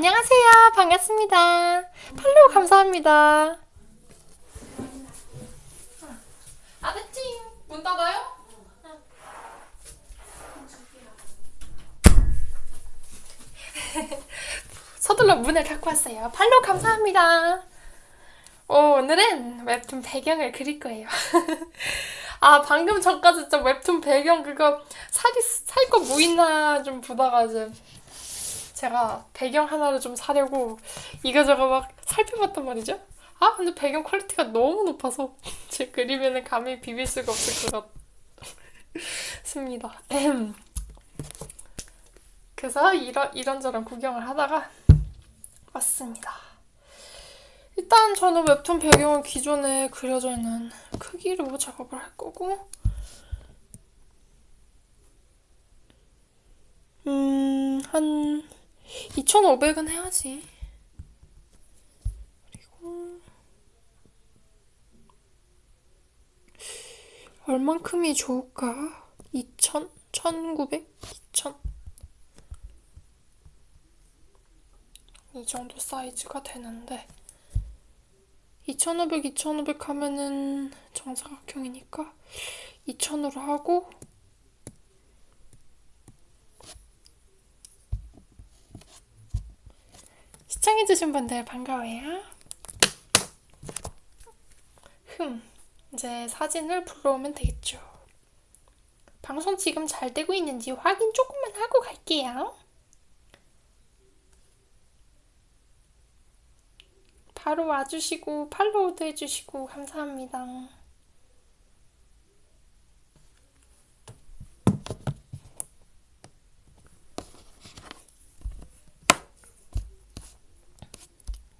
안녕하세요. 반갑습니다. 팔로우 감사합니다. 아저찡 문 닫아요? 서둘러 문을 닫고 왔어요. 팔로우 감사합니다. 오, 오늘은 웹툰 배경을 그릴 거예요. 아, 방금 전까지 진짜 웹툰 배경 그거 살이, 살거 뭐 있나 좀 보다가 이 제 제가 배경 하나를 좀 사려고 이거저거 막 살펴봤단 말이죠. 아, 근데 배경 퀄리티가 너무 높아서 제 그림에는 감히 비빌 수가 없을 것 같습니다. 그래서 이런, 이런저런 구경을 하다가 왔습니다. 일단 저는 웹툰 배경은 기존에 그려져 있는 크기로 작업을 할 거고 음, 한 2,500은 해야지. 그리고 얼만큼이 좋을까? 2,000? 1,900? 2,000? 이 정도 사이즈가 되는데 2,500, 2,500 하면은 정사각형이니까 2,000으로 하고 시청해주신 분들 반가워요. 흠, 이제 사진을 불러오면 되겠죠. 방송 지금 잘 되고 있는지 확인 조금만 하고 갈게요. 바로 와주시고 팔로우도 해주시고 감사합니다.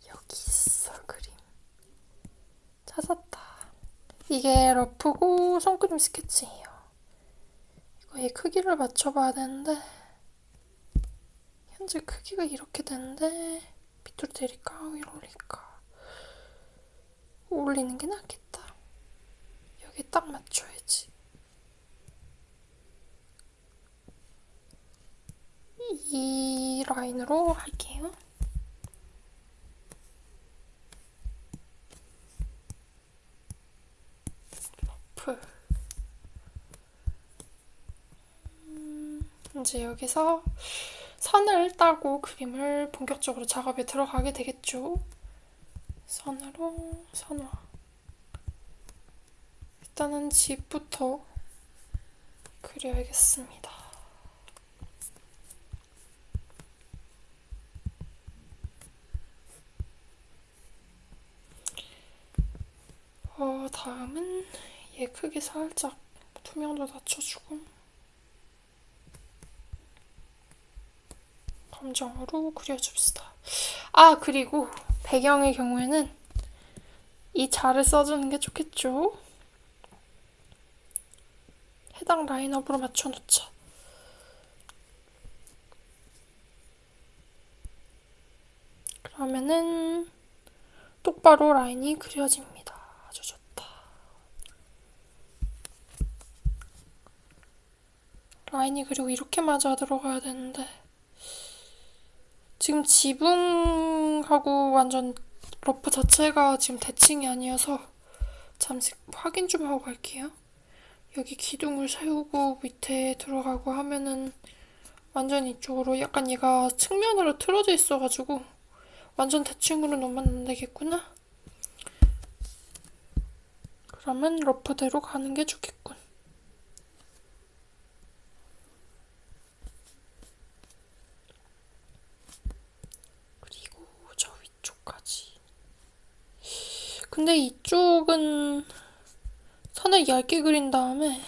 여기 있어 그림. 찾았다. 이게 러프고 손그림 스케치예요. 이거의 크기를 맞춰봐야 되는데 현재 크기가 이렇게 되는데 밑으로 내릴까 위로 올릴까 올리는 게 낫겠다. 여기 딱 맞춰야지. 이 라인으로 할게요. 러프. 음, 이제 여기서 선을 따고 그림을 본격적으로 작업에 들어가게 되겠죠. 선으로 선화. 일단은 집부터 그려야겠습니다. 어, 다음은 얘 크기 살짝 투명도 낮춰주고 감정으로 그려줍시다. 아, 그리고 배경의 경우에는 이 자를 써주는 게 좋겠죠? 해당 라인업으로 맞춰놓자. 그러면은 똑바로 라인이 그려집니다. 아주 좋다. 라인이 그리고 이렇게 맞아 들어가야 되는데 지금 지붕하고 완전 러프 자체가 지금 대칭이 아니어서 잠시 확인 좀 하고 갈게요. 여기 기둥을 세우고 밑에 들어가고 하면은 완전 이쪽으로 약간 얘가 측면으로 틀어져 있어가지고 완전 대칭으로 놓으면 안 되겠구나. 그러면 러프대로 가는 게 좋겠군. 그리고 저 위쪽까지. 근데 이쪽은 선을 얇게 그린 다음에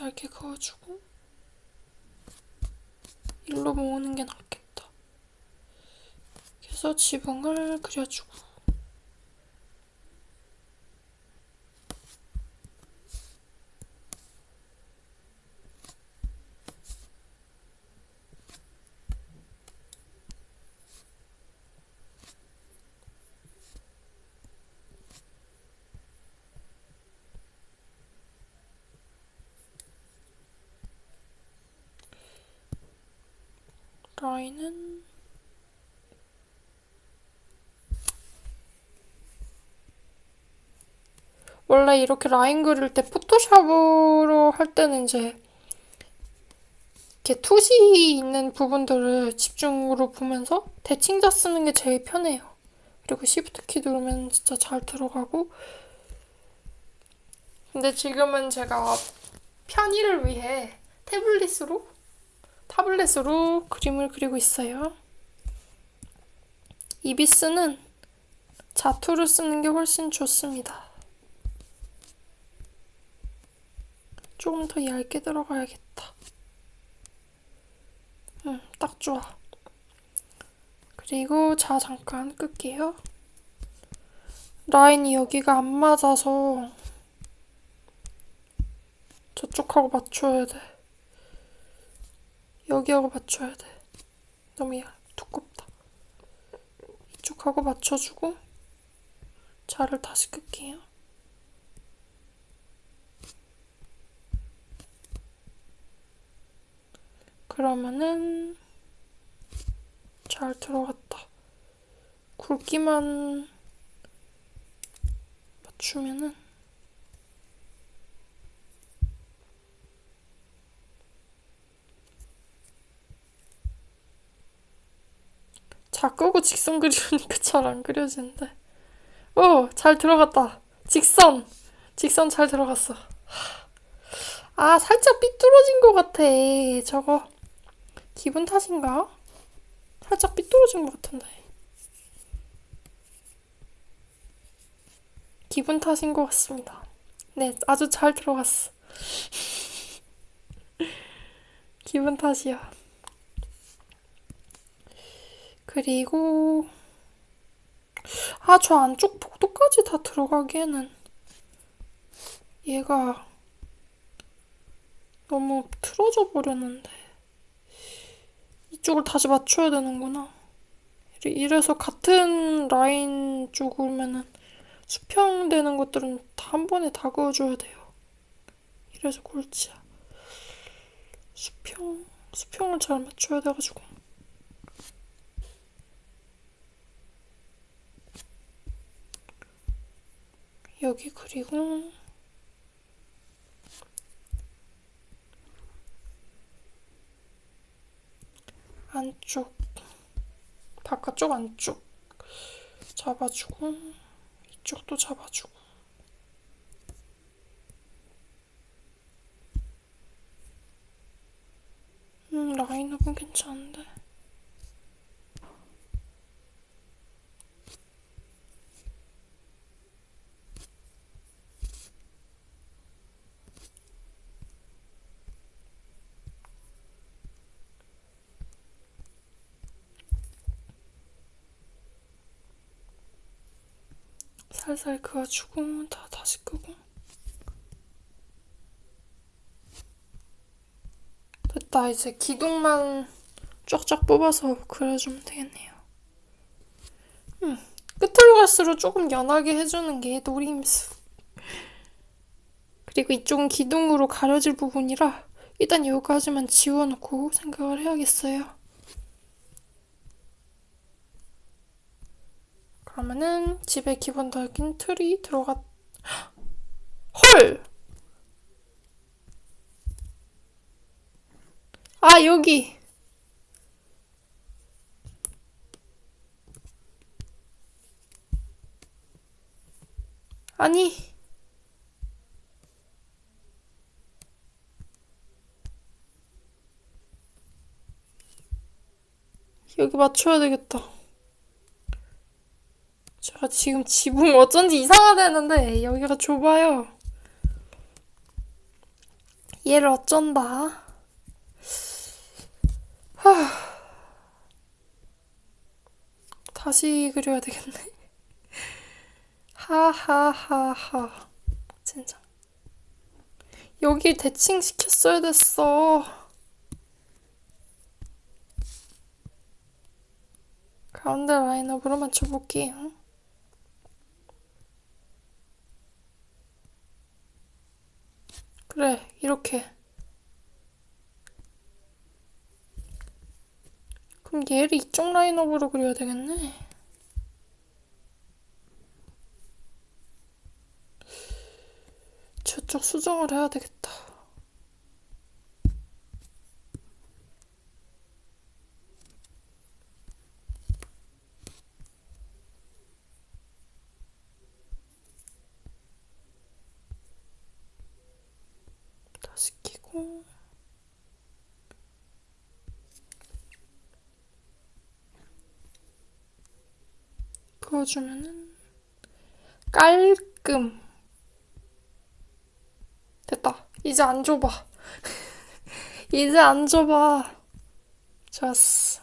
얇게 그어주고 일로 모으는 게 낫겠다. 그래서 지붕을 그려주고 원래 이렇게 라인 그릴 때 포토샵으로 할 때는 이제 이렇게 투시 있는 부분들을 집중으로 보면서 대칭자 쓰는 게 제일 편해요. 그리고 시프트 키 누르면 진짜 잘 들어가고 근데 지금은 제가 편의를 위해 태블릿으로 타블렛으로 그림을 그리고 있어요. 이비스는 자투를 쓰는 게 훨씬 좋습니다. 조금 더 얇게 들어가야겠다. 응, 딱 좋아. 그리고 자, 잠깐 끌게요. 라인이 여기가 안 맞아서 저쪽하고 맞춰야 돼. 여기하고 맞춰야 돼. 너무 얇, 두껍다. 이쪽하고 맞춰주고 자를 다시 끌게요. 그러면은 잘 들어갔다. 굵기만 맞추면은 자 끄고 직선 그리니까 잘 안 그려지는데. 오, 잘 들어갔다. 직선. 직선 잘 들어갔어. 아, 살짝 삐뚤어진 것 같아. 저거. 기분 탓인가? 살짝 삐뚤어진 것 같은데. 기분 탓인 것 같습니다. 네, 아주 잘 들어갔어. 기분 탓이야. 그리고 아, 저 안쪽 복도까지 다 들어가기에는 얘가 너무 틀어져 버렸는데 이쪽을 다시 맞춰야 되는구나. 이래- 이래서 같은 라인 쪽이면은 수평되는 것들은 다 한 번에 다 그어줘야 돼요. 이래서 골치야. 수평, 수평을 잘 맞춰야 돼가지고. 여기 그리고 안쪽 바깥쪽 안쪽 잡아주고 이쪽도 잡아주고. 음 라인 업은 괜찮은데 살살 그어주고 다 다시 끄고. 됐다 이제 기둥만 쫙쫙 뽑아서 그려주면 되겠네요. 음 끝으로 갈수록 조금 연하게 해주는 게 노림수. 그리고 이쪽은 기둥으로 가려질 부분이라 일단 여기까지만 지워놓고 생각을 해야겠어요 그러면은 집에 기본적인 틀이 들어갔 헐! 아 여기! 아니! 여기 맞춰야 되겠다 제가 지금 지붕 어쩐지 이상하다는데 여기가 좁아요. 얘를 어쩐다. 하... 다시 그려야 되겠네. 하하하하. 진짜. 여기 대칭 시켰어야 됐어. 가운데 라인업으로 맞춰볼게요. 그래, 이렇게. 그럼 얘를 이쪽 라인업으로 그려야 되겠네. 저쪽 수정을 해야 되겠다. 다시 끼고 그어주면은 깔끔. 됐다. 이제 안 좁아 이제 안 좁아 좋았어.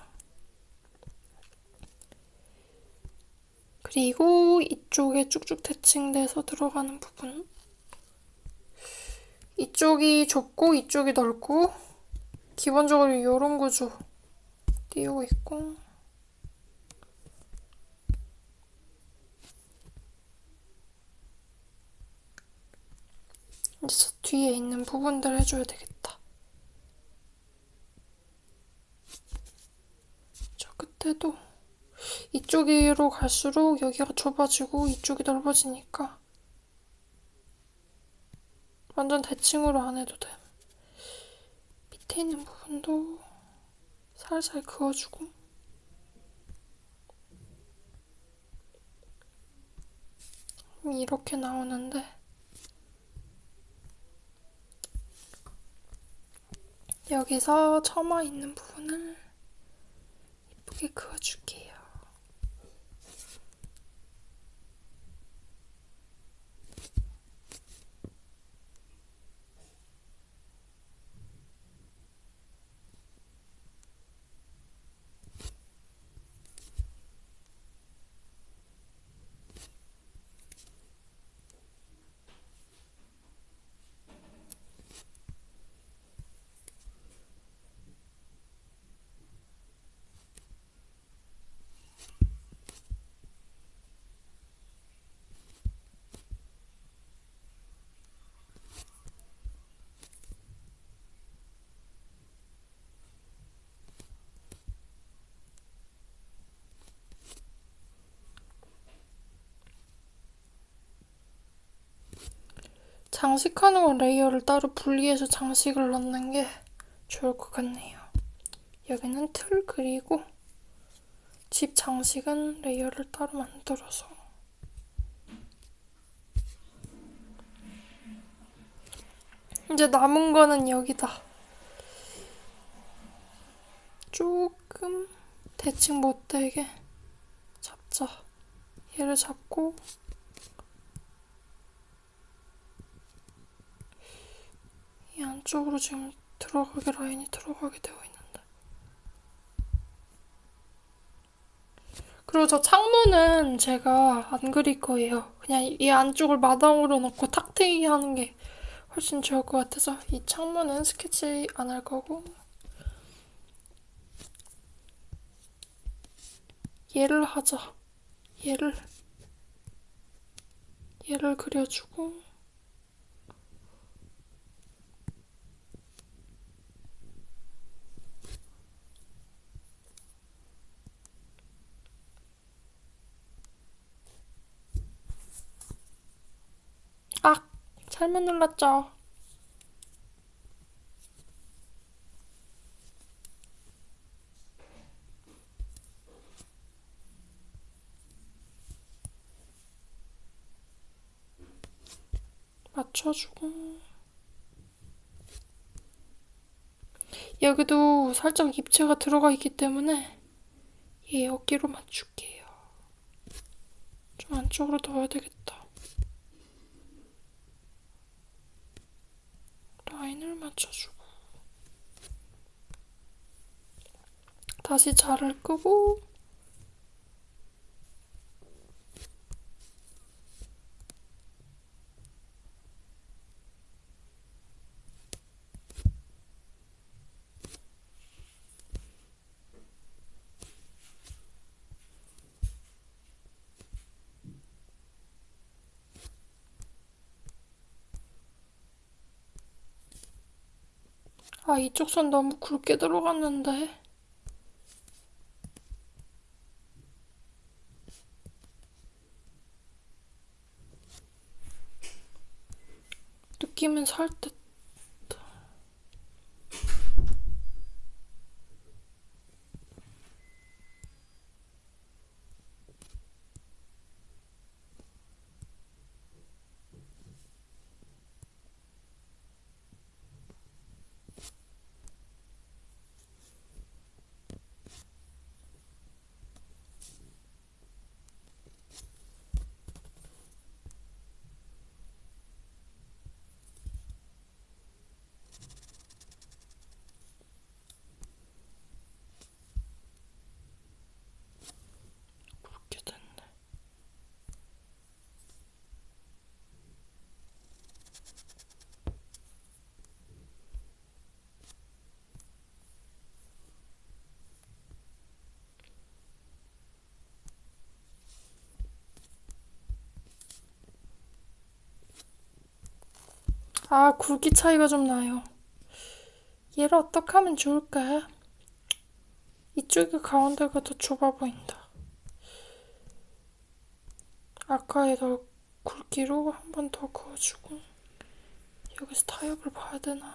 그리고 이쪽에 쭉쭉 대칭돼서 들어가는 부분. 이쪽이 좁고 이쪽이 넓고 기본적으로 이런 구조 띄우고 있고 이제 저 뒤에 있는 부분들 해줘야 되겠다. 저 끝에도 이쪽으로 갈수록 여기가 좁아지고 이쪽이 넓어지니까 완전 대칭으로 안 해도 돼. 밑에 있는 부분도 살살 그어주고 이렇게 나오는데 여기서 처마 있는 부분을 예쁘게 그어줄게요. 장식하는 건 레이어를 따로 분리해서 장식을 넣는 게 좋을 것 같네요. 여기는 틀 그리고 집 장식은 레이어를 따로 만들어서 이제 남은 거는 여기다 조금 대칭 못되게 잡자. 얘를 잡고 이 안쪽으로 지금 들어가게 라인이 들어가게 되어 있는데. 그리고 저 창문은 제가 안 그릴 거예요. 그냥 이 안쪽을 마당으로 넣고 탁트이 하는 게 훨씬 좋을 것 같아서 이 창문은 스케치 안 할 거고 얘를 하자. 얘를 얘를 그려주고 아! 잘못 눌렀죠. 맞춰주고 여기도 살짝 입체가 들어가 있기 때문에 얘 어깨로 맞출게요. 좀 안쪽으로 넣어야 되겠다. 라인을 맞춰주고 다시 자를 끄고 아 이쪽 선 너무 굵게 들어갔는데. 느낌은 살듯. 아, 굵기 차이가 좀 나요. 얘를 어떻게 하면 좋을까? 이쪽이 가운데가 더 좁아 보인다. 아까의 더 굵기로 한 번 더 그어주고 여기서 타협을 봐야 되나?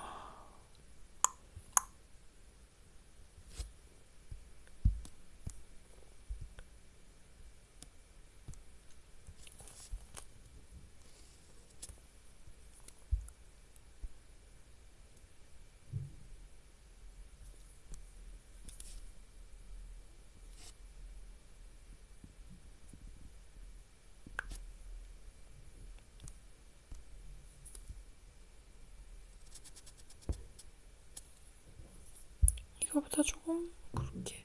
이거보다 조금 굵게.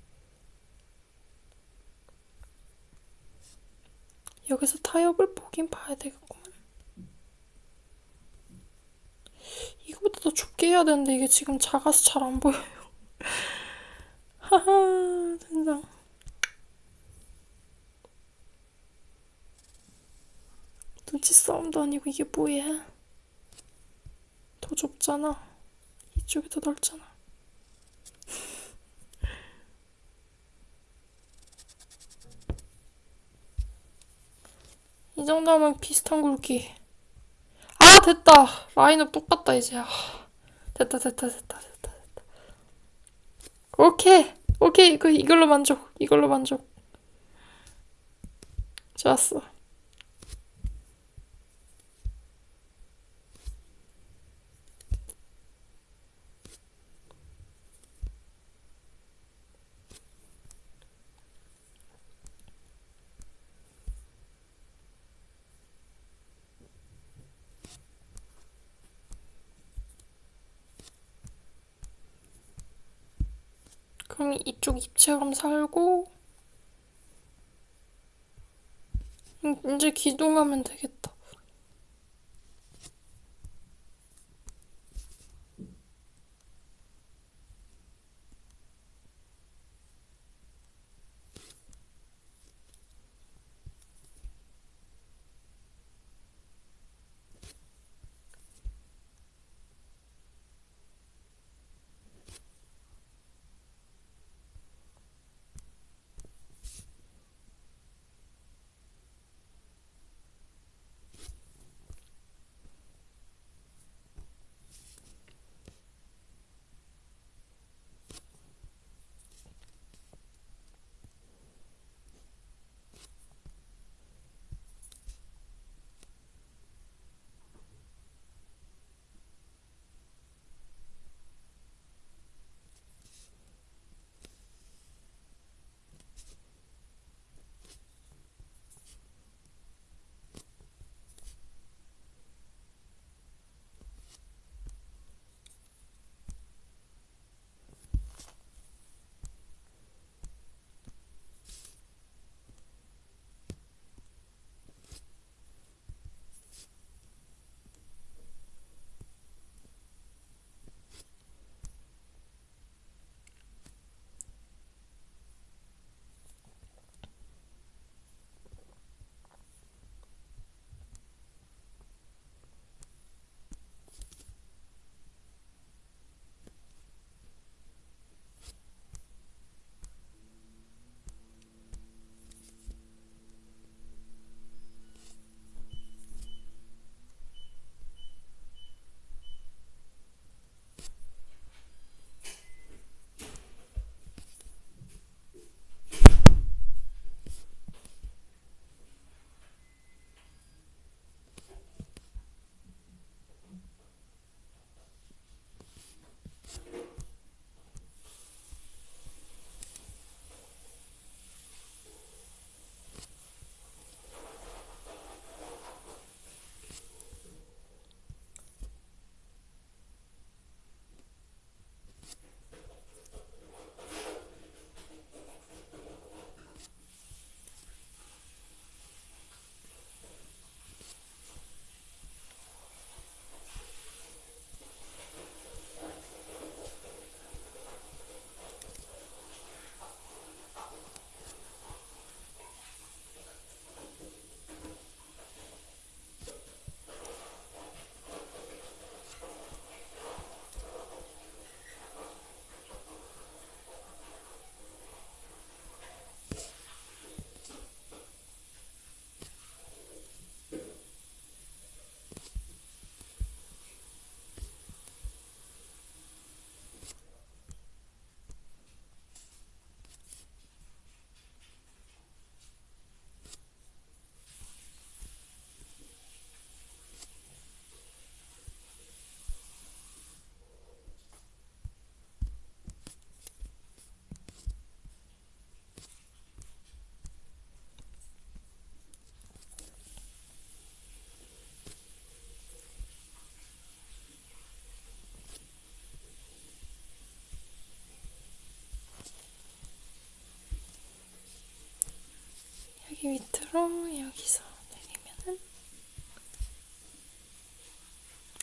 여기서 타협을 보긴 봐야 되겠구만. 이거보다 더 좁게 해야 되는데 이게 지금 작아서 잘 안 보여요. 하하, 진짜. 눈치 싸움도 아니고 이게 뭐야? 더 좁잖아. 이쪽이 더 넓잖아. 이 정도면 비슷한 굵기. 아, 됐다. 라인업 똑같다, 이제. 아, 됐다, 됐다, 됐다, 됐다, 됐다. 오케이. 오케이. 이거, 이걸로 만족. 이걸로 만족. 좋았어. 그럼 이쪽 입체감 살고, 음, 이제 기둥하면 되겠다.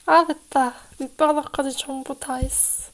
아 됐다. 밑바닥까지 전부 다 했어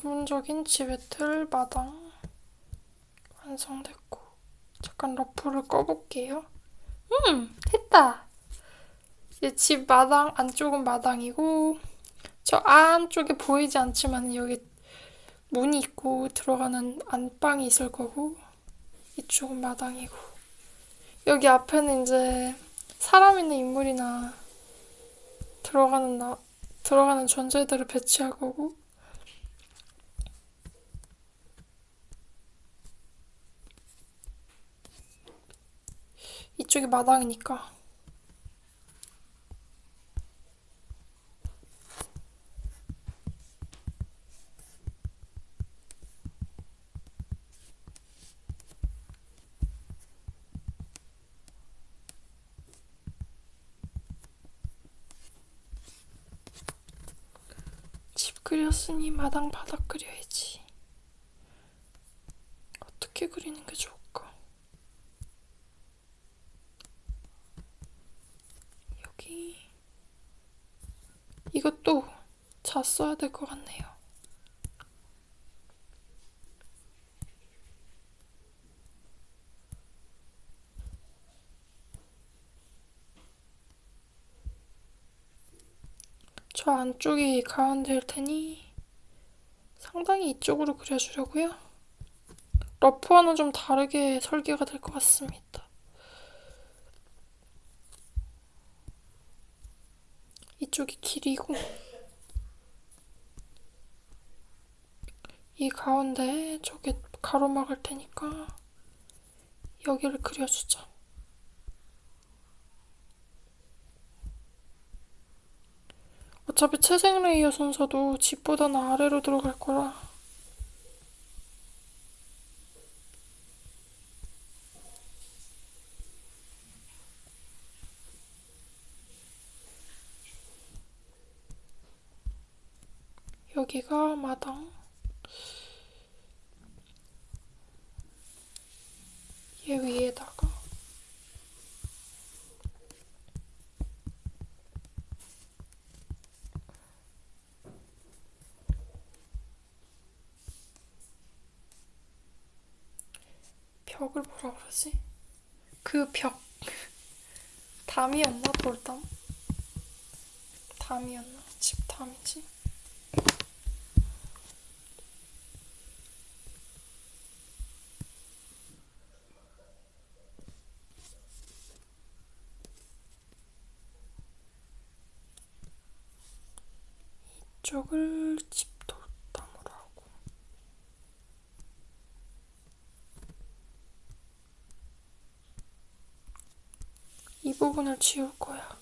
기본적인 지배틀 마당 완성됐고 잠깐 러프를 꺼볼게요. 음 됐다. 이제 집 마당 안쪽은 마당이고 저 안쪽에 보이지 않지만 여기 문이 있고 들어가는 안방이 있을 거고 이쪽은 마당이고 여기 앞에는 이제 사람 있는 인물이나 들어가는 나, 들어가는 존재들을 배치할 거고 이쪽이 마당이니까. 집 그렸으니 마당 바닥 그려야지. 어떻게 그리는 게 좋을까? 여기 이것도 자 써야 될 것 같네요. 저 안쪽이 가운데일 테니 상당히 이쪽으로 그려주려고요. 러프와는 좀 다르게 설계가 될 것 같습니다. 이쪽이 길이고 이 가운데 저게 가로막을 테니까 여기를 그려주자. 어차피 채색 레이어 순서도 집보다는 아래로 들어갈 거라 여기가 마당 얘 위에다가 벽을 뭐라 그러지? 그 벽 담이었나 돌담? 담이었나? 집 담이지? 이쪽을 집 돌담으로 하고 이 부분을 지울 거야.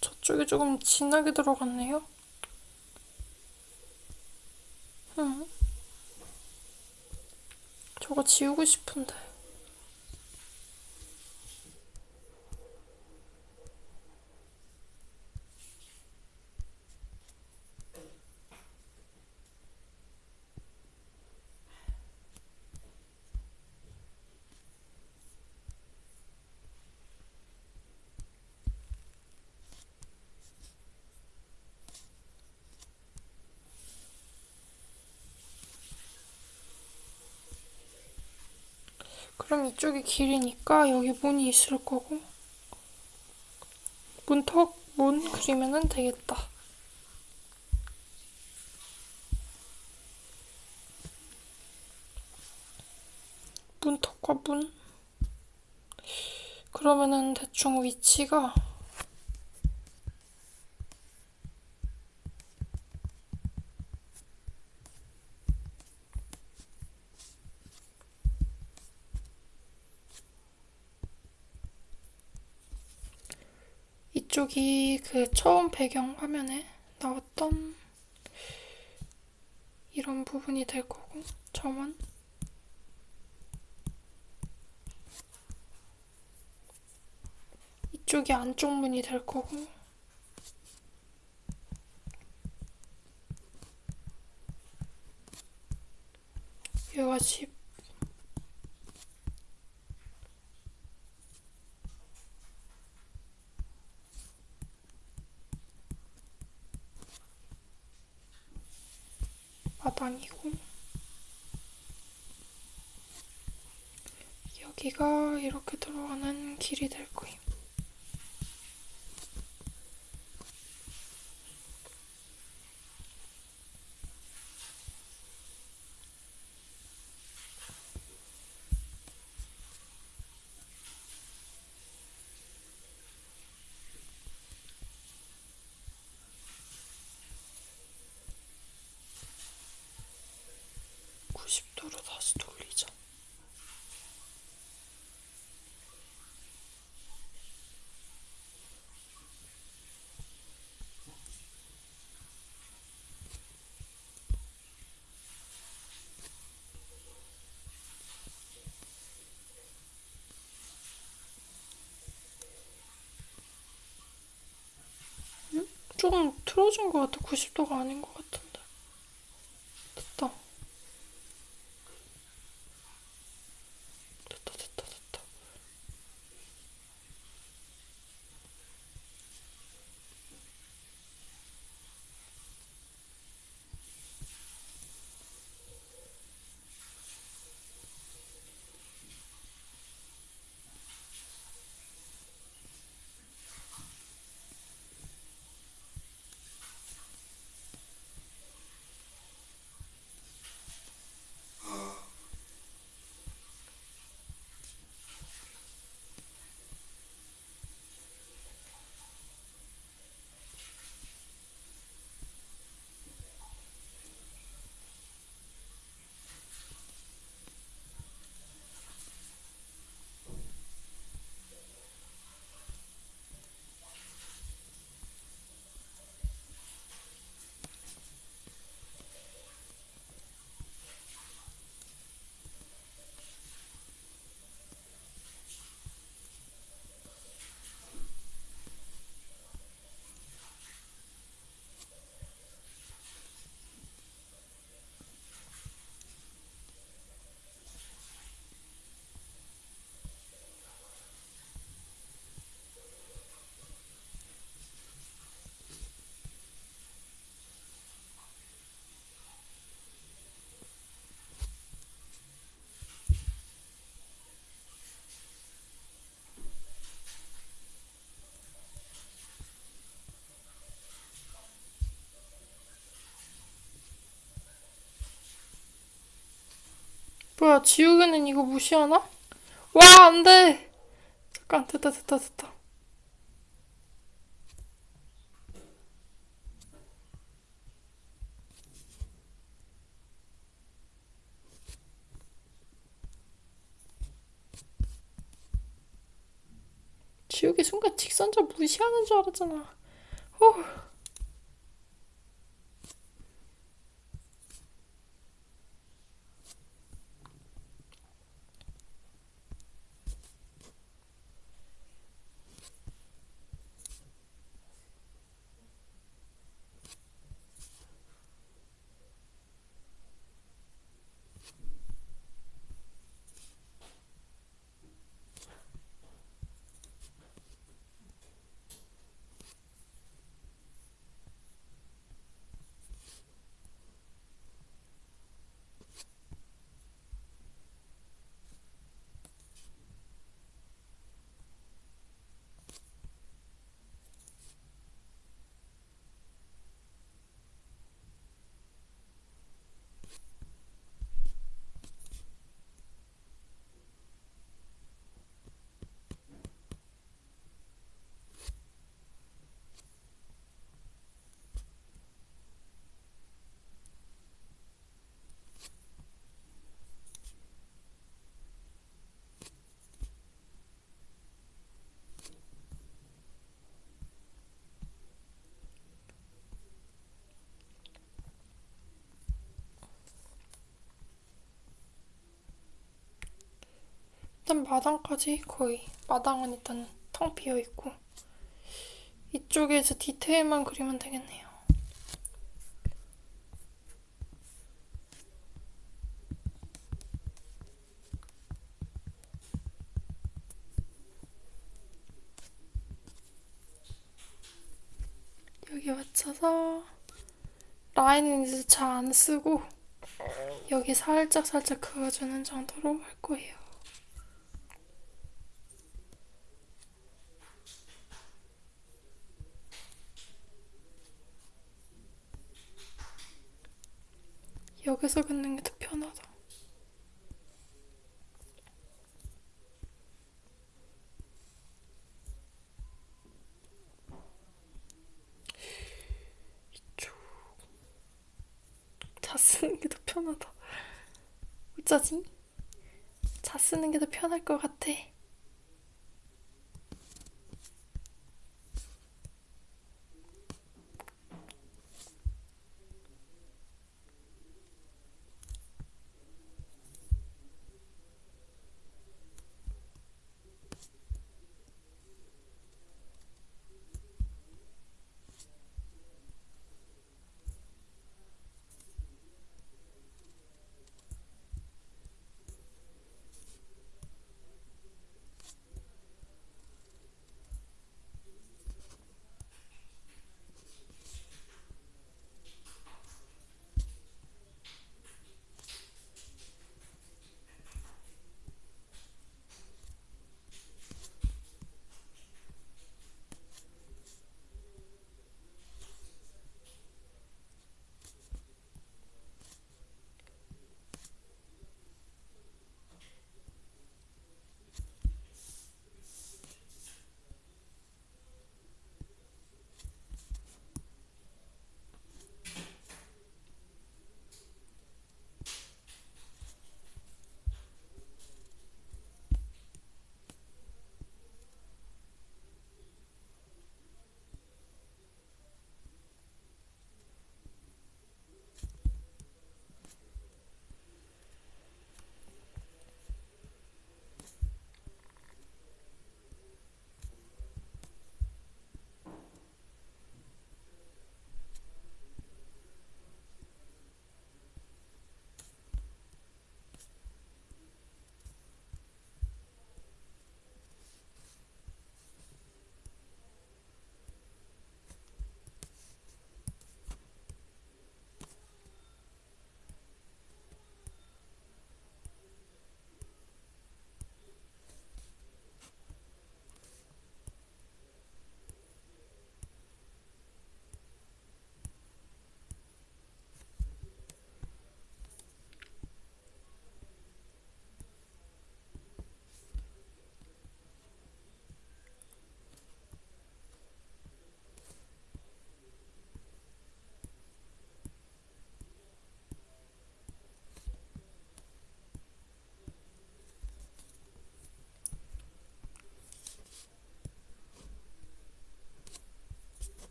저쪽이 조금 진하게 들어갔네요. 응. 저거 지우고 싶은데. 그럼 이쪽이 길이니까 여기 문이 있을 거고 문턱 문 그리면은 되겠다. 문턱과 문 그러면은 대충 위치가 이쪽이 그 처음 배경 화면에 나왔던 이런 부분이 될 거고 점원. 이쪽이 안쪽 문이 될 거고. 여기가 집 마당이고 여기가 이렇게 들어가는 길이 될 거예요. 도로 다시 돌리자. 틀어진 것 같아. 90도가 아닌 것 같은 뭐야, 지우개는 이거 무시하나? 와, 안 돼! 잠깐, 됐다, 됐다, 됐다. 지우개 순간 직선자 무시하는 줄 알았잖아. 후. 일단 마당까지 거의 마당은 일단 텅 비어 있고 이쪽에 이제 디테일만 그리면 되겠네요. 여기 맞춰서 라인은 이제 잘 안 쓰고 여기 살짝 살짝 그어주는 정도로 할 거예요. 여기서 긋는 게 더 편하다. 이쪽. 자 쓰는 게 더 편하다. 어쩌지? 자 쓰는 게 더 편할 것 같아.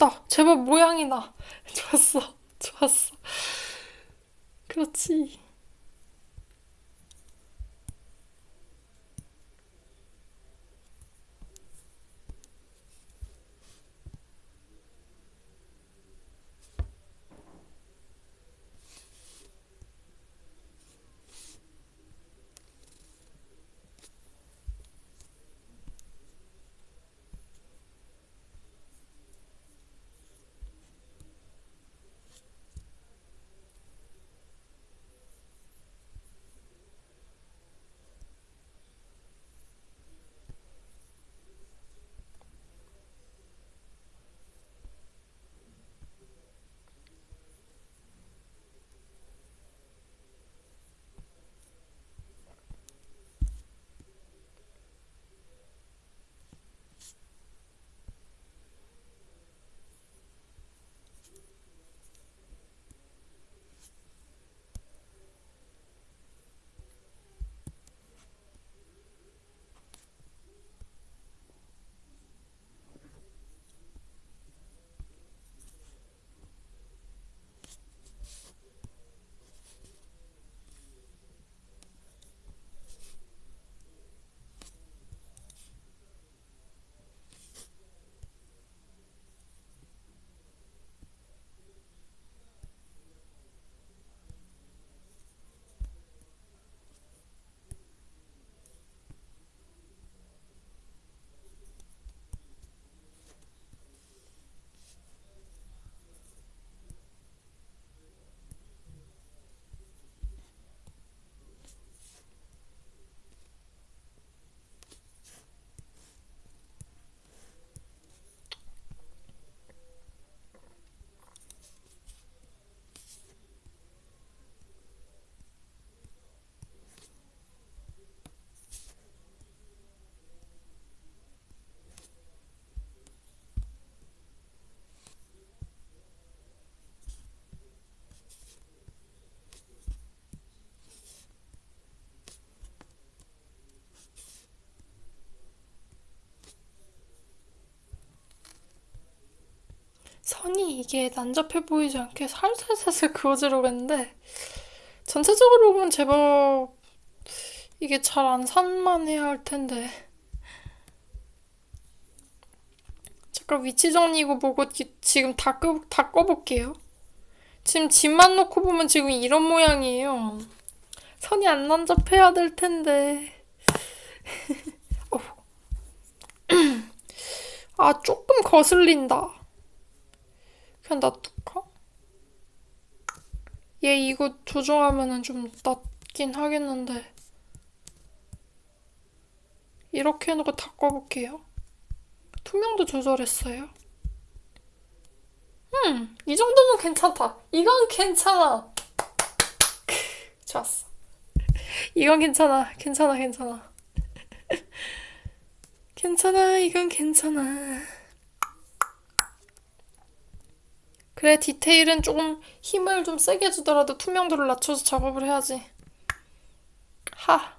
됐다. 제법 모양이 나. 좋았어. 좋았어. 그렇지. 선이 이게 난잡해 보이지 않게 살살살살 그어지려고 했는데 전체적으로 보면 제법 이게 잘 안 산만해야 할 텐데. 잠깐 위치 정리 이거 보고 기- 지금 다, 꺼, 다 꺼볼게요. 지금 집만 놓고 보면 지금 이런 모양이에요. 선이 안 난잡해야 될 텐데. 어후. 아 조금 거슬린다 그냥 놔둘까? 얘 이거 조정하면은 좀 낫긴 하겠는데 이렇게 해놓고 다 꺼볼게요. 투명도 조절했어요. 음, 이 정도면 괜찮다. 이건 괜찮아. 좋았어. 이건 괜찮아. 괜찮아, 괜찮아. 괜찮아, 이건 괜찮아. 그래, 디테일은 조금 힘을 좀 세게 주더라도 투명도를 낮춰서 작업을 해야지. 하.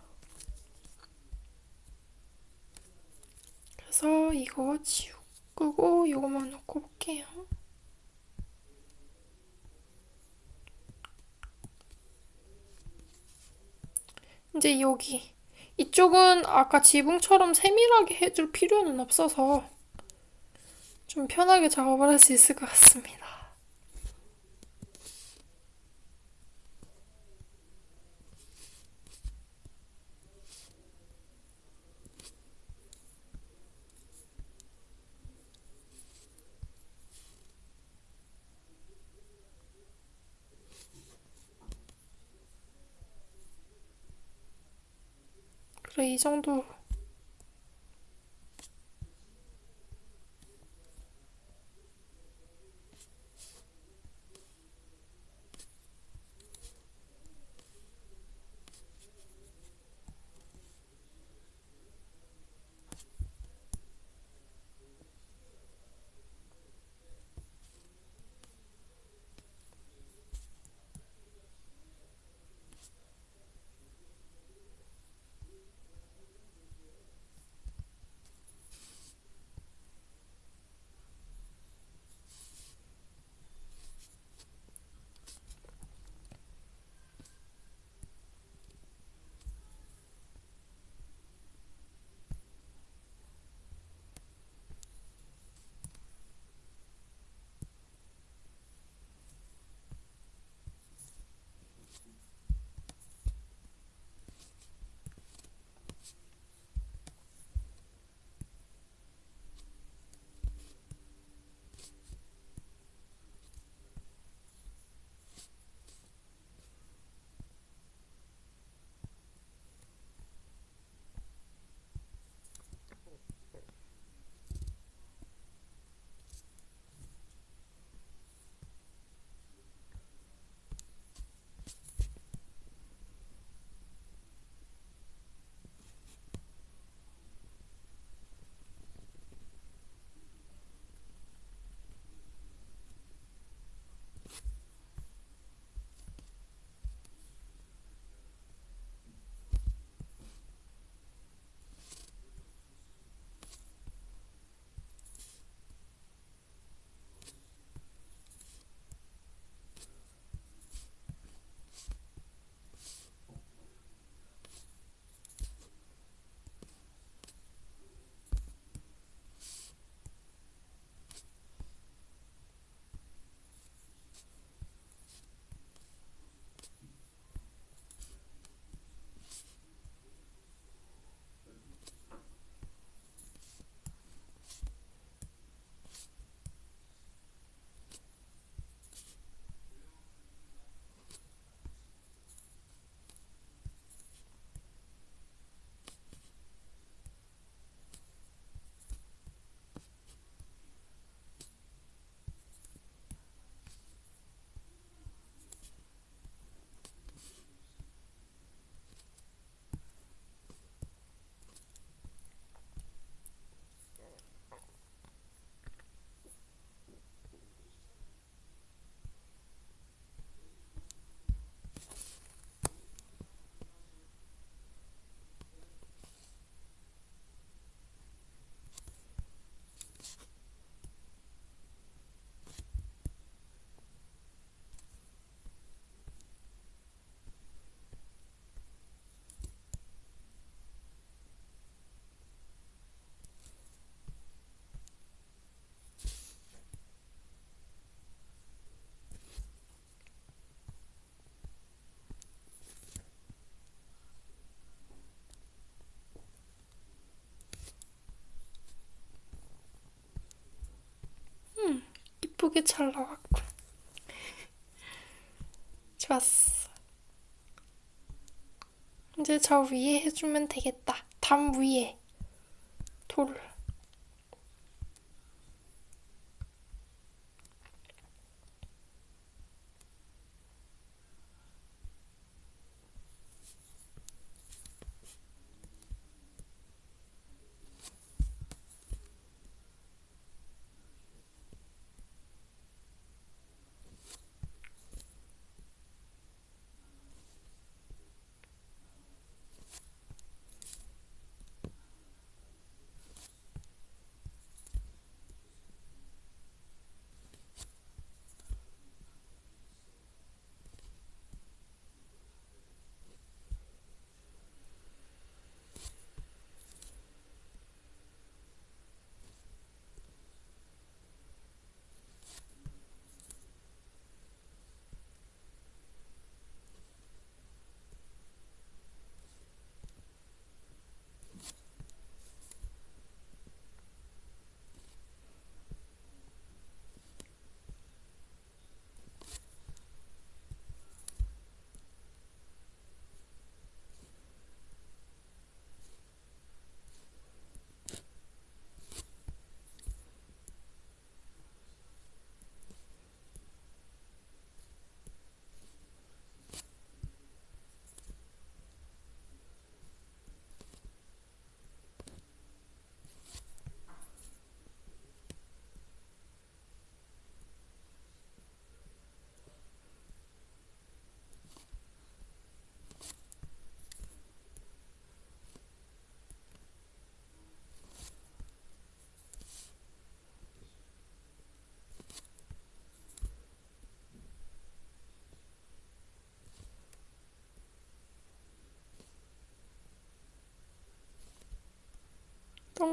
그래서 이거 지우고 이거만 놓고 볼게요. 이제 여기. 이쪽은 아까 지붕처럼 세밀하게 해줄 필요는 없어서 좀 편하게 작업을 할 수 있을 것 같습니다. 그래, 이 정도. 이쁘게 잘 나왔군. 좋았어. 이제 저 위에 해주면 되겠다. 담 위에 돌.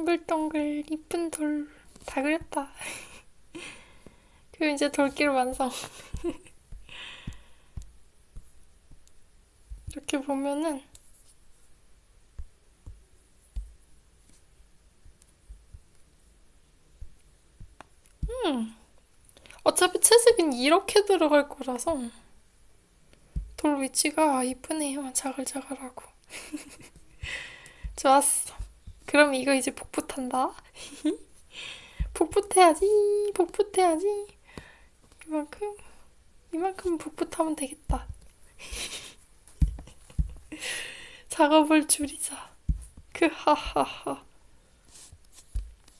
동글동글 이쁜 돌 다 그렸다. 그리고 이제 돌길 완성. 이렇게 보면은 음 어차피 채색은 이렇게 들어갈 거라서 돌 위치가 이쁘네요. 자글자글하고. 좋았어. 그럼 이거 이제 복붙한다. 복붙해야지. 복붙해야지. 이만큼 이만큼 복붙하면 되겠다. 작업을 줄이자. 그 하하하.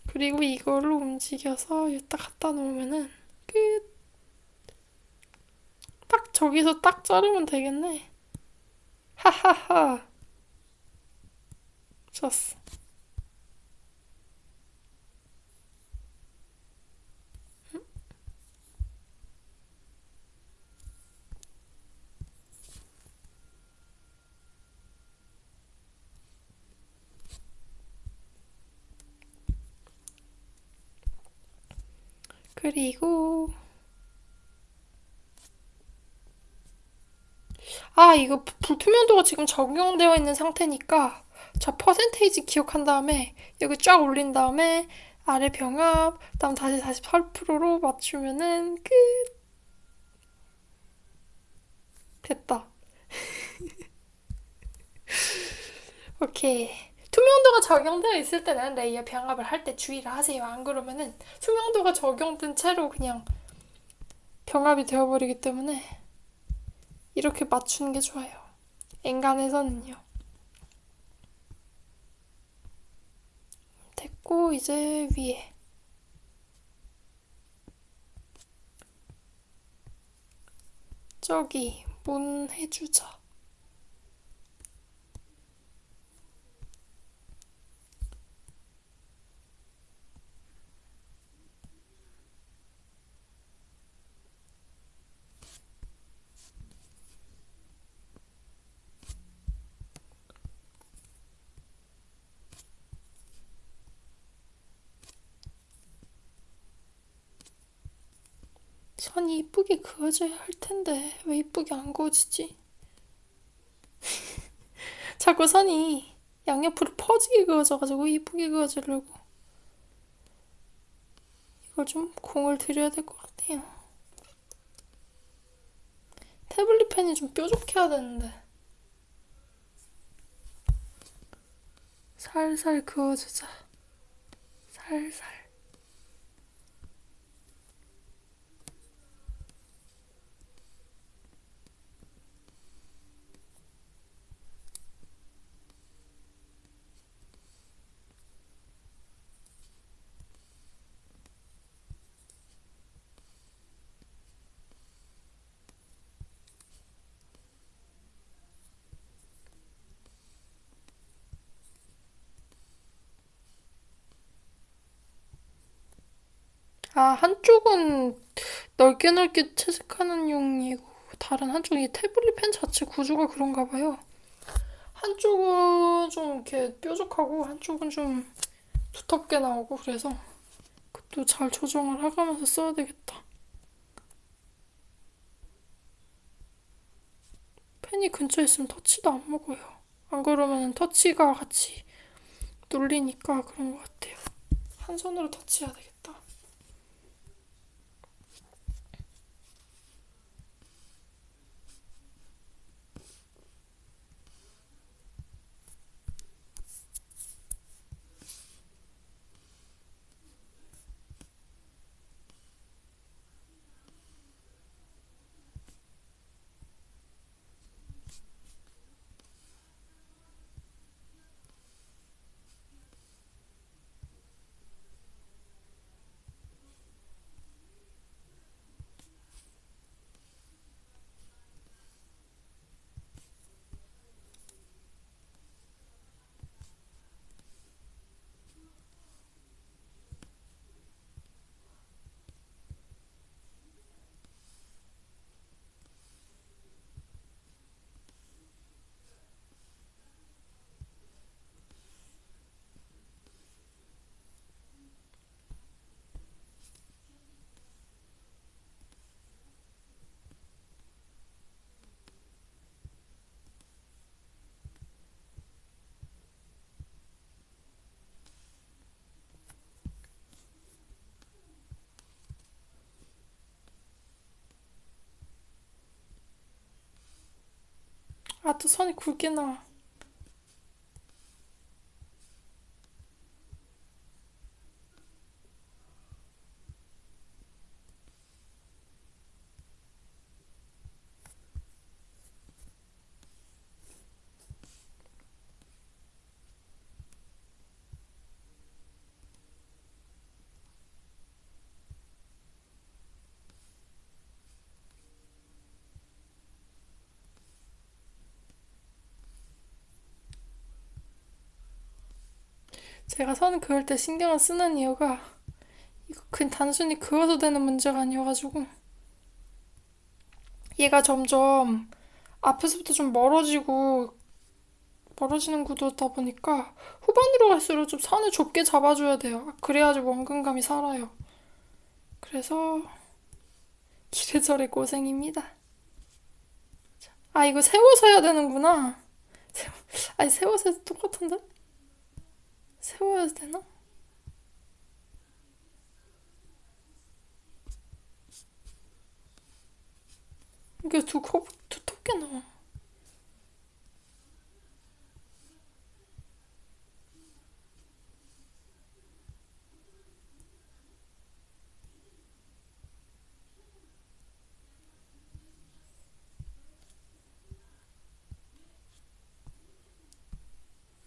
그리고 이거를 움직여서 여기다 갖다 놓으면은 끝. 딱 저기서 딱 자르면 되겠네. 하하하. 좋았어. 그리고 아 이거 불투명도가 지금 적용되어 있는 상태니까 저 퍼센테이지 기억한 다음에 여기 쫙 올린 다음에 아래 병합 그다음 다시 48%로 맞추면은 끝. 됐다. 오케이 투명도가 적용되어 있을 때는 레이어 병합을 할 때 주의를 하세요. 안 그러면은 투명도가 적용된 채로 그냥 병합이 되어버리기 때문에 이렇게 맞추는 게 좋아요. 엔간에서는요. 됐고 이제 위에 저기 문 해주자. 선이 이쁘게 그어져야 할 텐데 왜 이쁘게 안 그어지지? 자꾸 선이 양옆으로 퍼지게 그어져가지고 이쁘게 그어지려고 이걸 좀 공을 들여야 될 것 같아요. 태블릿 펜이 좀 뾰족해야 되는데. 살살 그어주자. 살살. 아, 한쪽은 넓게 넓게 채색하는 용이고, 다른 한쪽이 태블릿 펜 자체 구조가 그런가 봐요. 한쪽은 좀 이렇게 뾰족하고, 한쪽은 좀 두텁게 나오고, 그래서 그것도 잘 조정을 해가면서 써야 되겠다. 펜이 근처에 있으면 터치도 안 먹어요. 안 그러면 터치가 같이 눌리니까 그런 것 같아요. 한 손으로 터치해야 되겠다. 아, 또 선이 굵게 나와. 제가 선 그을 때 신경을 쓰는 이유가 이거 그냥 단순히 그어도 되는 문제가 아니어가지고 얘가 점점 앞에서부터 좀 멀어지고 멀어지는 구도다 보니까 후반으로 갈수록 좀 선을 좁게 잡아줘야 돼요. 그래야지 원근감이 살아요. 그래서 이래저래 고생입니다. 아 이거 세워서 해야 되는구나. 세워, 아니 세워서 똑같은데? 세워야 되나? 이게 두껍, 두텁게 나와.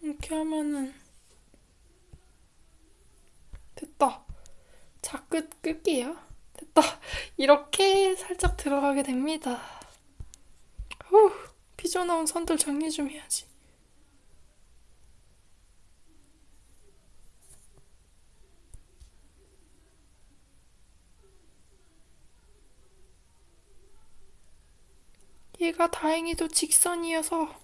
이렇게 하면은 됐다. 자, 끝, 끌게요. 됐다. 이렇게 살짝 들어가게 됩니다. 후, 삐져나온 선들 정리 좀 해야지. 얘가 다행히도 직선이어서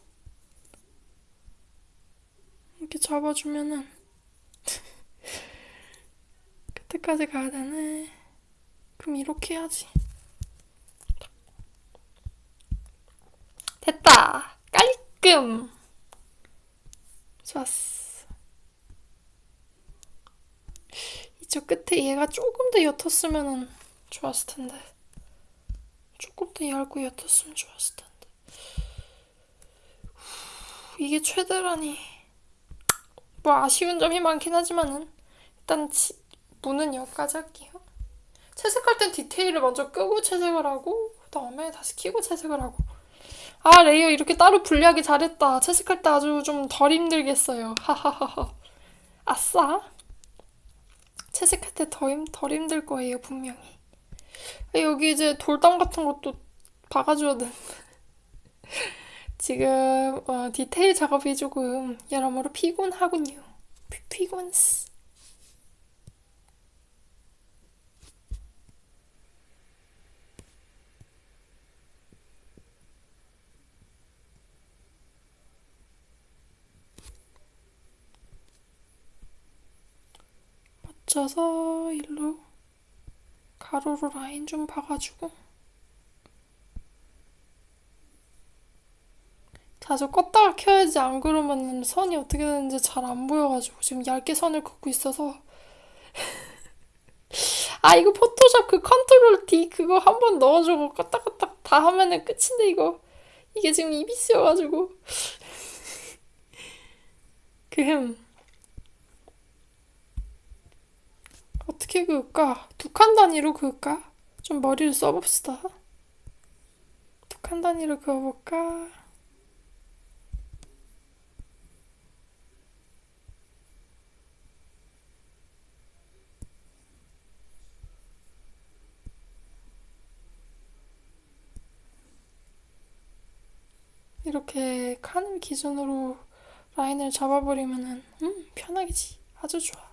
이렇게 잡아주면은 끝까지 가야 되네. 그럼 이렇게 해야지. 됐다. 깔끔. 좋았어. 이쪽 끝에 얘가 조금 더 옅었으면 좋았을 텐데. 조금 더 얇고 옅었으면 좋았을 텐데. 이게 최대라니. 뭐 아쉬운 점이 많긴 하지만은 일단 치, 문은 여기까지 할게요. 채색할 땐 디테일을 먼저 끄고 채색을 하고 그 다음에 다시 켜고 채색을 하고. 아 레이어 이렇게 따로 분리하기 잘했다. 채색할 때 아주 좀 덜 힘들겠어요. 하하하하. 아싸. 채색할 때더덜 힘들 거예요 분명히. 여기 이제 돌담 같은 것도 박아줘야 되는데. 지금 어, 디테일 작업이 조금 여러모로 피곤하군요. 피, 피곤스. 맞춰서 일로 가로로 라인 좀 봐가지고. 자주 껐다가 켜야지 안 그러면 선이 어떻게 되는지 잘 안 보여가지고 지금 얇게 선을 긋고 있어서. 아 이거 포토샵 그 컨트롤 D 그거 한 번 넣어주고 껐다 껐다 다 하면은 끝인데 이거. 이게 지금 이비스여가지고. 그흠 어떻게 그을까? 두 칸 단위로 그을까? 좀 머리를 써봅시다. 두 칸 단위로 그어볼까? 이렇게 칸을 기준으로 라인을 잡아버리면은 음 편하겠지 아주 좋아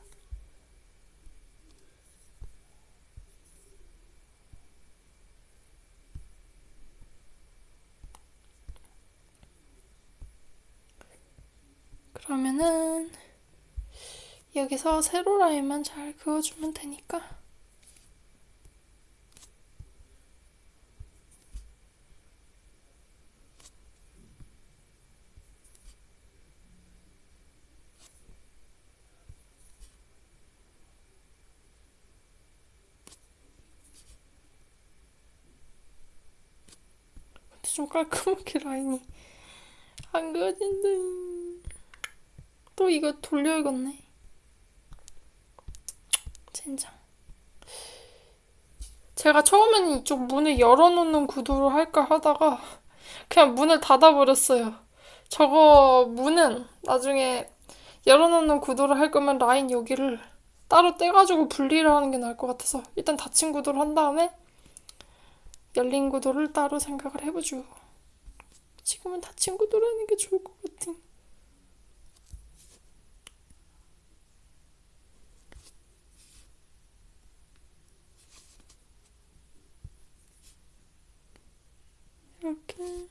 그러면은 여기서 세로 라인만 잘 그어주면 되니까 좀 깔끔하게 라인이 안 그어진다. 또 이거 돌려야겠네. 젠장. 제가 처음에는 이쪽 문을 열어놓는 구도로 할까 하다가 그냥 문을 닫아버렸어요. 저거 문은 나중에 열어놓는 구도를 할 거면 라인 여기를 따로 떼가지고 분리를 하는 게 나을 것 같아서 일단 닫힌 구도를 한 다음에 열린 구도를 따로 생각을 해보죠. 지금은 닫힌 구도로 하는 게 좋을 것 같아. 이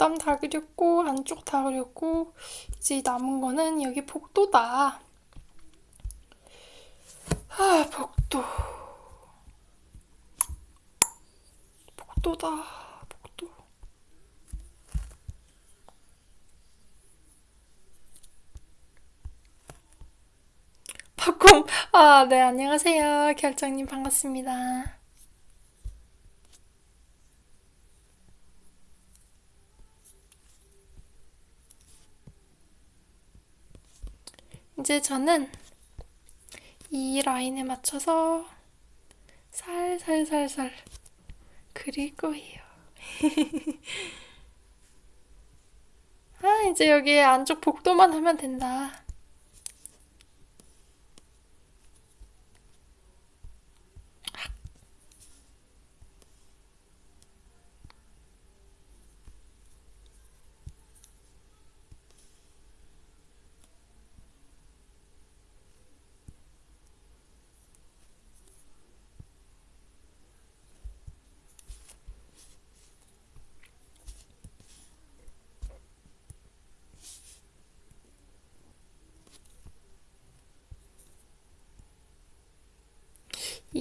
볼땀 다 그렸고 안쪽 다 그렸고 이제 남은 거는 여기 복도다. 아 복도. 복도다. 복도. 박곰. 아, 네, 안녕하세요. 결정님 반갑습니다. 이제 저는 이 라인에 맞춰서 살살살살 그릴 거예요. 아, 이제 여기 안쪽 복도만 하면 된다.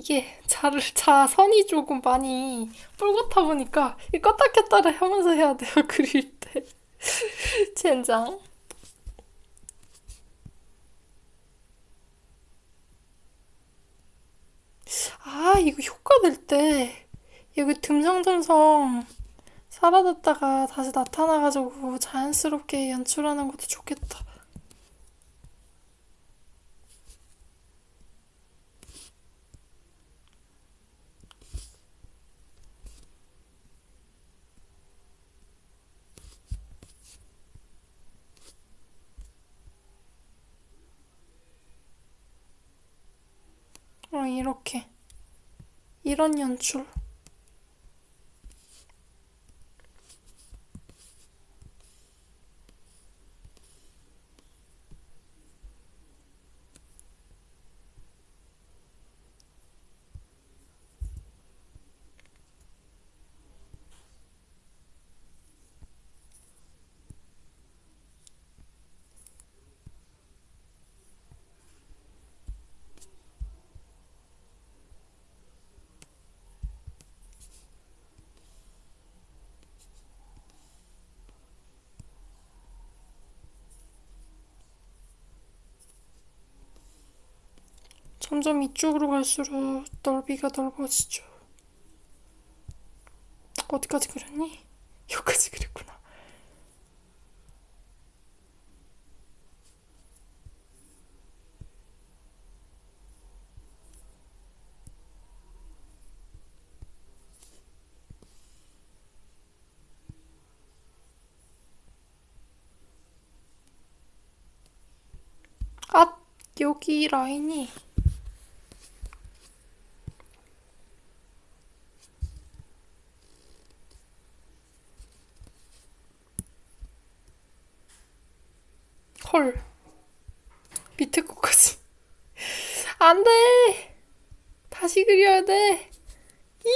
이게 자를 자선이 조금 많이 뿔같아 보니까 이 껐다 켰다를 하면서 해야 돼요 그릴 때. 젠장. 아 이거 효과 낼때 여기 듬성듬성 사라졌다가 다시 나타나가지고 자연스럽게 연출하는 것도 좋겠다 어 이렇게 이런 연출 점점 이쪽으로 갈수록 넓이가 넓어지죠. 어디까지 그렸니? 여기까지 그렸구나. 아, 여기 라인이 헐. 밑에 거까지. 안 돼! 다시 그려야 돼. 이!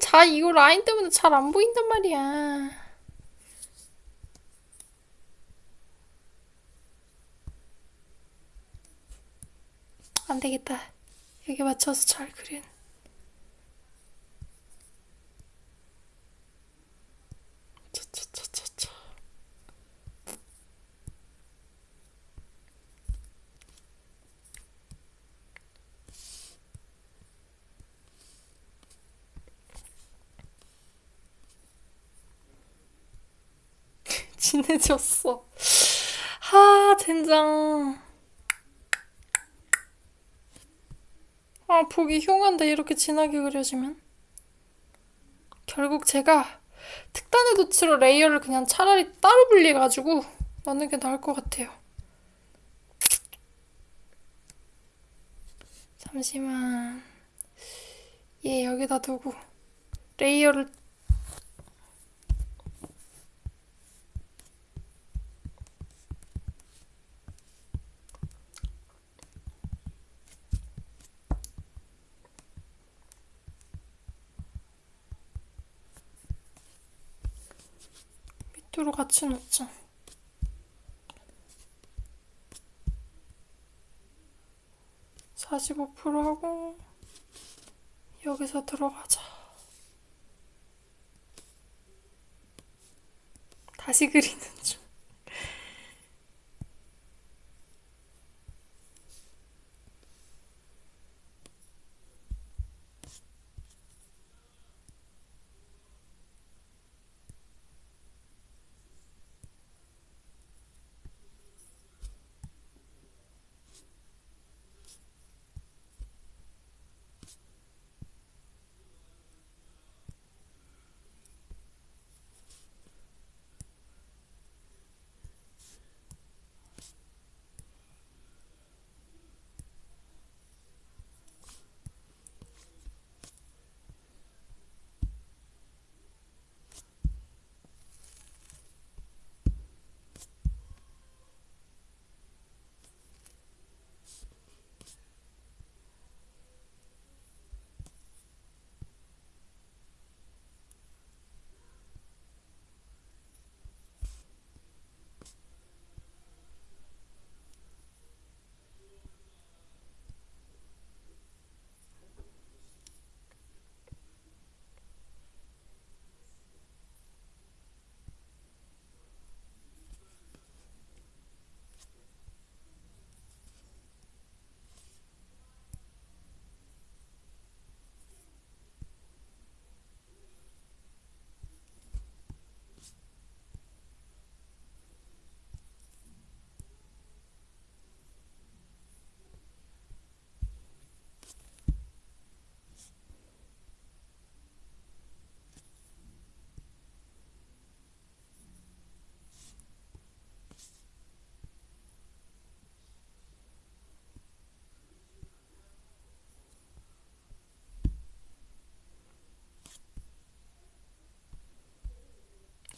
자, 이거 라인 때문에 잘 안 보인단 말이야. 안 되겠다. 여기 맞춰서 잘 그린. 차차차차차. 진해졌어. 하, 젠장. 아, 보기 흉한데 이렇게 진하게 그려지면. 결국 제가 특단의 조치로 레이어를 그냥 차라리 따로 분리해가지고 넣는 게 나을 것 같아요. 잠시만. 얘 여기다 두고 레이어를 뚜루 같이 놓자. 45% 하고 여기서 들어가자. 다시 그리는 중.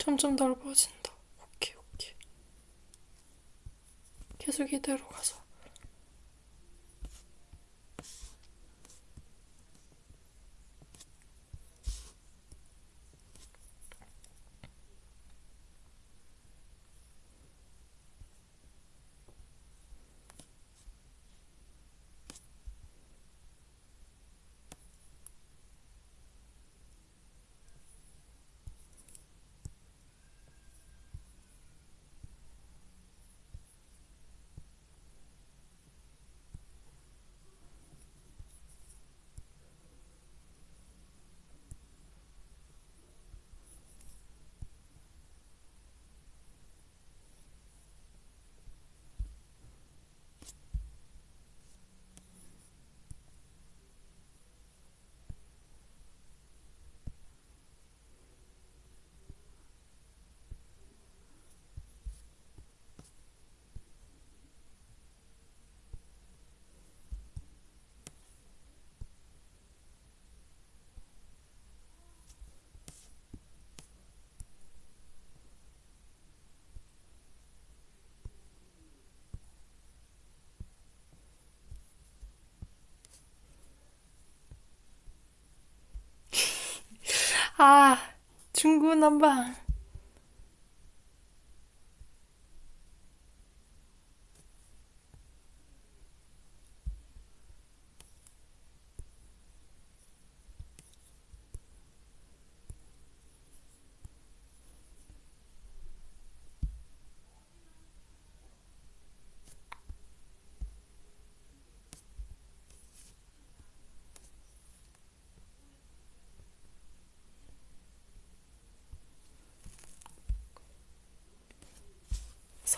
점점 넓어진다. 오케이, 오케이. 계속 이대로 가자. 아, 중구난방.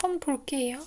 선 볼게요.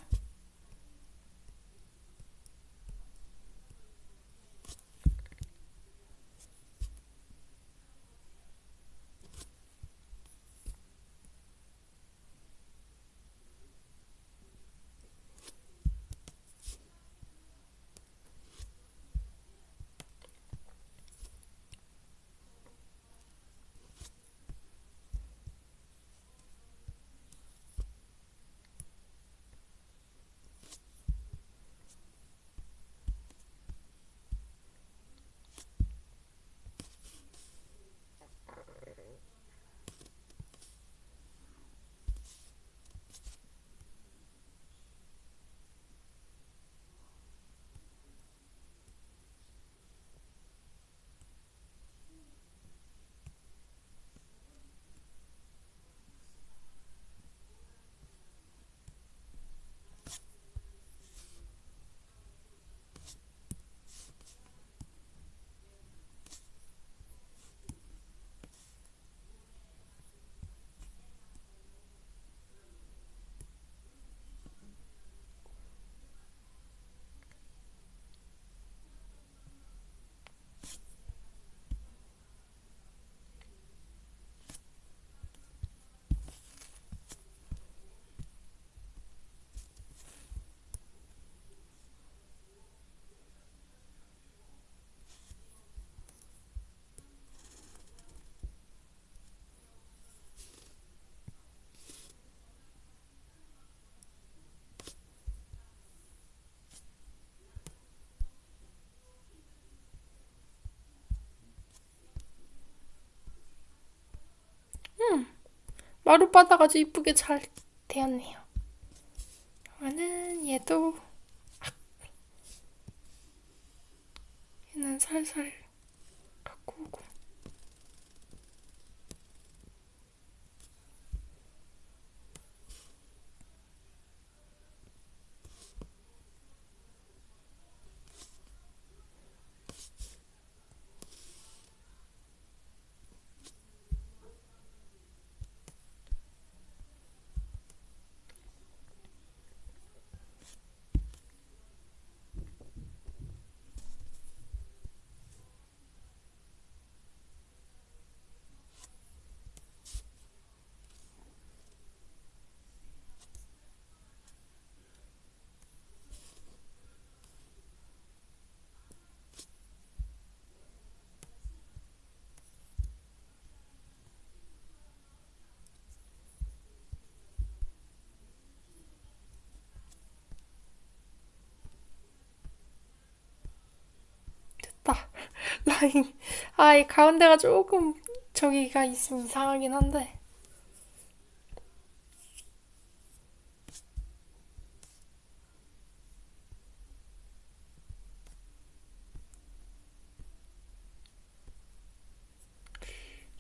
마룻바닥 아주 이쁘게 잘 되었네요. 그러면은 얘도 얘는 살살 갖고 오고 됐다. 아, 이 가운데가 조금 저기가 있으면 이상하긴 한데.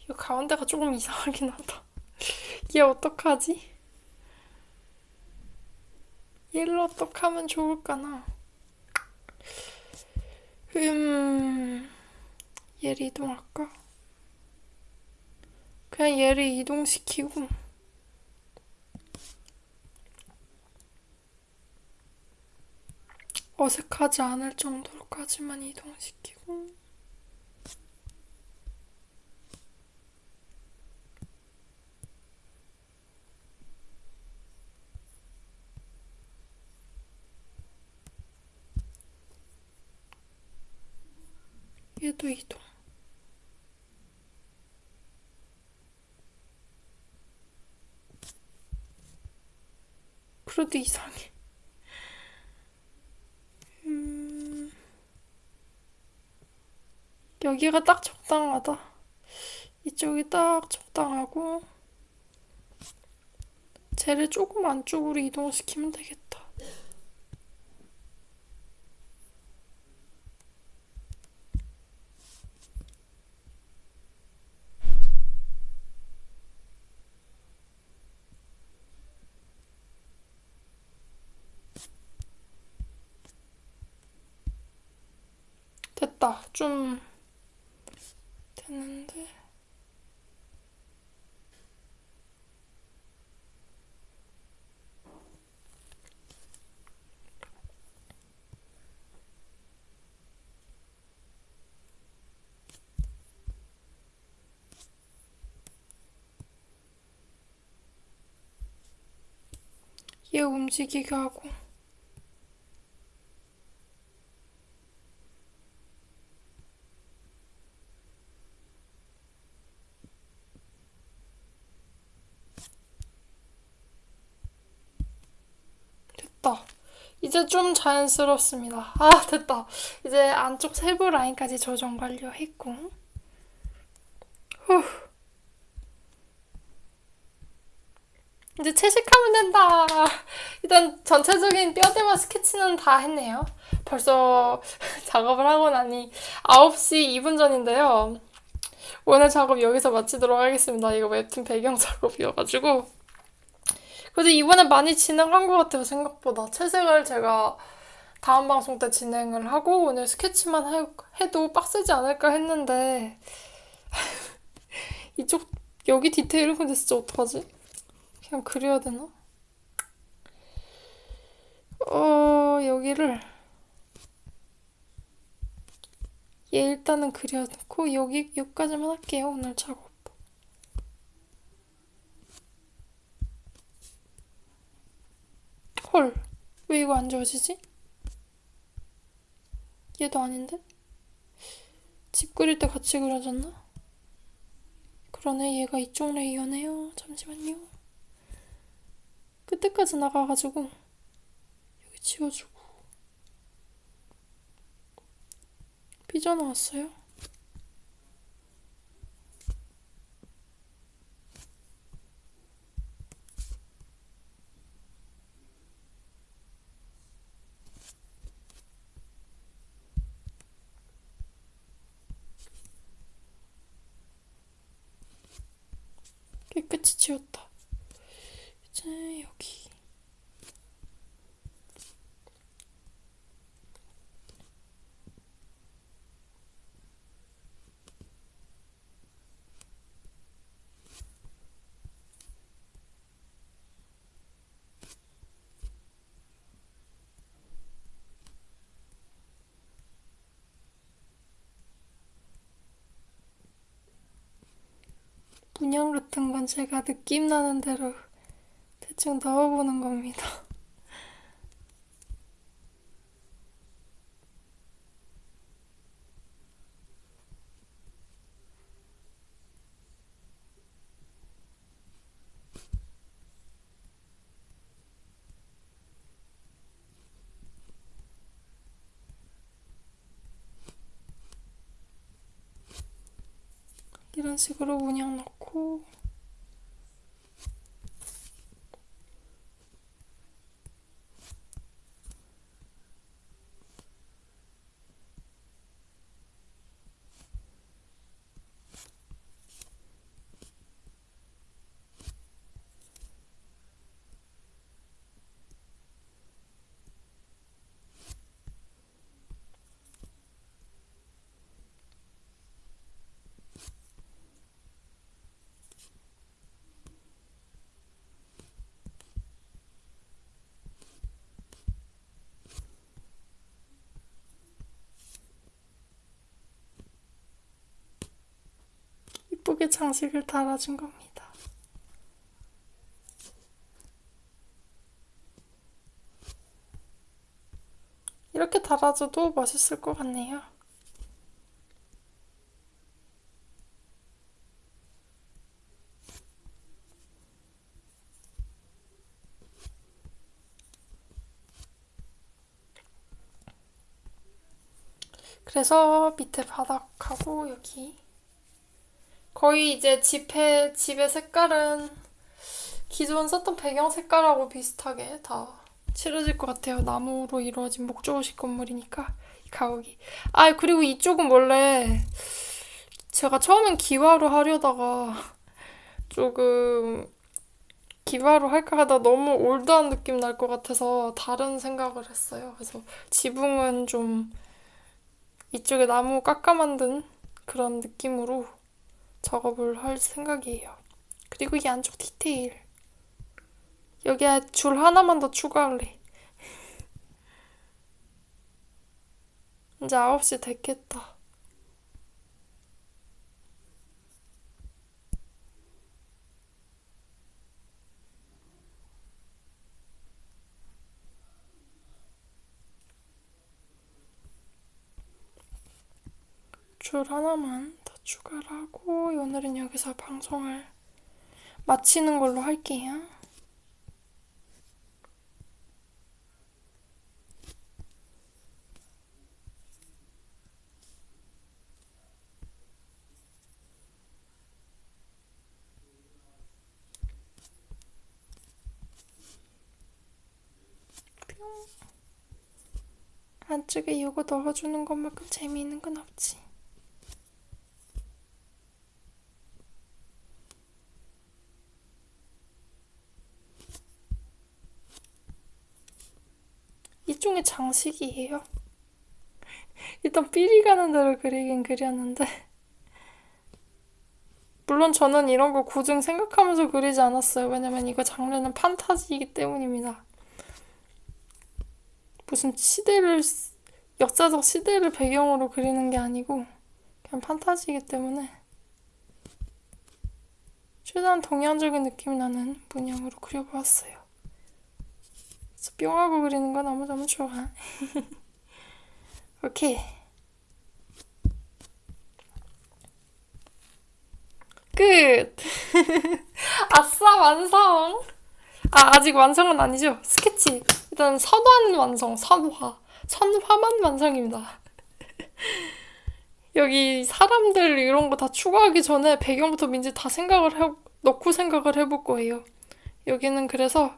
이 가운데가 조금 이상하긴 하다. 얘 어떡하지? 얘를 어떡하면 좋을까나? 음, 얘를 이동할까? 그냥 얘를 이동시키고, 어색하지 않을 정도로까지만 이동시키고, 얘도 이동. 그래도 이상해. 음, 여기가 딱 적당하다. 이쪽이 딱 적당하고, 쟤를 조금 안쪽으로 이동시키면 되겠다. 됐다. 좀 됐는데. 얘 움직이게 하고. 됐다. 이제 좀 자연스럽습니다. 아, 됐다. 이제 안쪽 세부 라인까지 조정 완료했고. 후. 이제 채식하면 된다. 일단 전체적인 뼈대와 스케치는 다 했네요. 벌써 작업을 하고 나니 9시 2분 전인데요. 오늘 작업 여기서 마치도록 하겠습니다. 이거 웹툰 배경 작업이어가지고. 그래도 이번에 많이 진행한 것 같아요, 생각보다. 채색을 제가 다음 방송 때 진행을 하고 오늘 스케치만 해, 해도 빡세지 않을까 했는데 이쪽 여기 디테일은 근데 진짜 어떡하지? 그냥 그려야 되나? 어, 여기를 얘 일단은 그려놓고 여기 여기까지만 할게요, 오늘 작업. 헐, 왜 이거 안 지워지지? 얘도 아닌데? 집 그릴 때 같이 그려졌나? 그러네, 얘가 이쪽 레이어네요. 잠시만요. 끝에까지 나가가지고 여기 지워주고 삐져나왔어요. 깨끗이 지웠다. 이제 여기. 문양 같은 건 제가 느낌 나는 대로 대충 넣어보는 겁니다. 이런 식으로 문양 넣고 이 장식을 달아준 겁니다. 이렇게 달아줘도 멋있을 것 같네요. 그래서 밑에 바닥하고 여기 거의 이제 집의, 집의 색깔은 기존 썼던 배경 색깔하고 비슷하게 다 칠해질 것 같아요. 나무로 이루어진 목조식 건물이니까 이 가옥이. 아 그리고 이쪽은 원래 제가 처음엔 기와로 하려다가 조금 기와로 할까 하다 너무 올드한 느낌 날 것 같아서 다른 생각을 했어요. 그래서 지붕은 좀 이쪽에 나무 깎아 만든 그런 느낌으로 작업을 할 생각이에요. 그리고 이 안쪽 디테일. 여기에 줄 하나만 더 추가할래. 이제 9시 됐겠다. 줄 하나만 더 추가를 하고 오늘은 여기서 방송을 마치는 걸로 할게요. 안쪽에 이거 넣어주는 것만큼 재미있는 건 없지. 일종의 장식이에요. 일단 삘이 가는 대로 그리긴 그렸는데 물론 저는 이런 거 고증 생각하면서 그리지 않았어요. 왜냐면 이거 장르는 판타지이기 때문입니다. 무슨 시대를 역사적 시대를 배경으로 그리는 게 아니고 그냥 판타지이기 때문에 최대한 동양적인 느낌이 나는 문양으로 그려보았어요. 뿅하고 그리는 거 너무너무 좋아. 오케이. 끝! 아싸, 완성! 아, 아직 완성은 아니죠? 스케치. 일단 선화는 완성, 선화. 선화만 완성입니다. 여기 사람들 이런 거 다 추가하기 전에 배경부터 먼저 다 생각을 해, 넣고 생각을 해볼 거예요. 여기는 그래서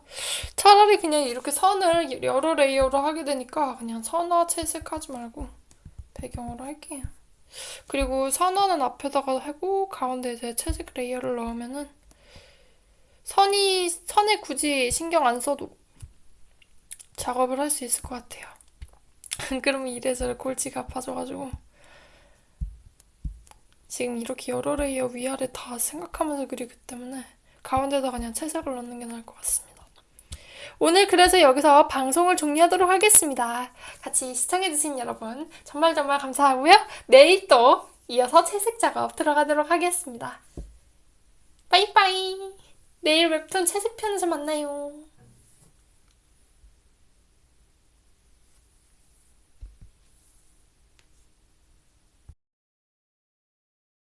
차라리 그냥 이렇게 선을 여러 레이어로 하게 되니까 그냥 선화 채색하지 말고 배경으로 할게요. 그리고 선화는 앞에다가 하고 가운데 이제 채색 레이어를 넣으면은 선이 선에 굳이 신경 안 써도 작업을 할 수 있을 것 같아요. 그러면 이래저래 골치가 아파져가지고 지금 이렇게 여러 레이어 위아래 다 생각하면서 그리기 때문에 가운데다 그냥 채색을 넣는 게 나을 것 같습니다. 오늘 그래서 여기서 방송을 종료하도록 하겠습니다. 같이 시청해주신 여러분 정말 정말 감사하고요. 내일 또 이어서 채색 작업 들어가도록 하겠습니다. 빠이빠이. 내일 웹툰 채색편에서 만나요.